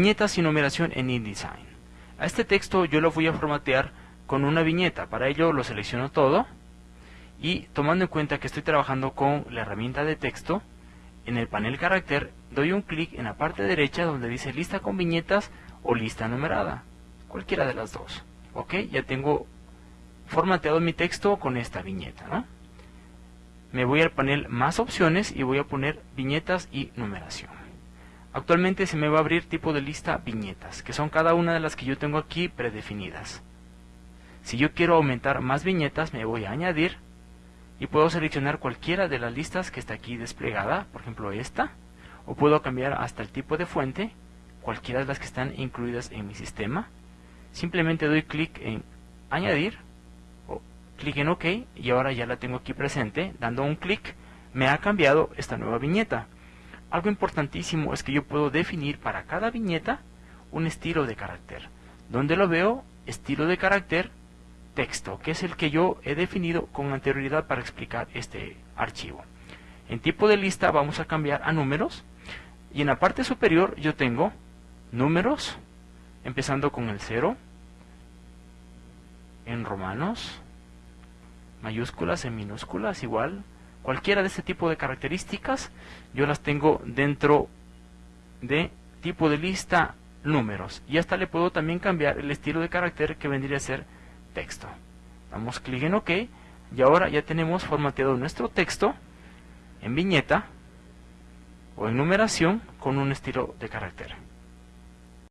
Viñetas y numeración en InDesign. A este texto yo lo voy a formatear con una viñeta. Para ello lo selecciono todo y tomando en cuenta que estoy trabajando con la herramienta de texto, en el panel carácter doy un clic en la parte derecha donde dice lista con viñetas o lista numerada. Cualquiera de las dos. Ok, ya tengo formateado mi texto con esta viñeta. Me voy al panel más opciones y voy a poner viñetas y numeración. Actualmente se me va a abrir tipo de lista viñetas, que son cada una de las que yo tengo aquí predefinidas. Si yo quiero aumentar más viñetas, me voy a añadir y puedo seleccionar cualquiera de las listas que está aquí desplegada, por ejemplo esta, o puedo cambiar hasta el tipo de fuente, cualquiera de las que están incluidas en mi sistema. Simplemente doy clic en añadir, o clic en OK, y ahora ya la tengo aquí presente, dando un clic me ha cambiado esta nueva viñeta. Algo importantísimo es que yo puedo definir para cada viñeta un estilo de carácter. Donde lo veo, estilo de carácter, texto, que es el que yo he definido con anterioridad para explicar este archivo. En tipo de lista vamos a cambiar a números y en la parte superior yo tengo números, empezando con el 0, en romanos, mayúsculas, en minúsculas, igual, Cualquiera de este tipo de características yo las tengo dentro de tipo de lista números. Y hasta le puedo también cambiar el estilo de carácter que vendría a ser texto. Damos clic en OK y ahora ya tenemos formateado nuestro texto en viñeta o en numeración con un estilo de carácter.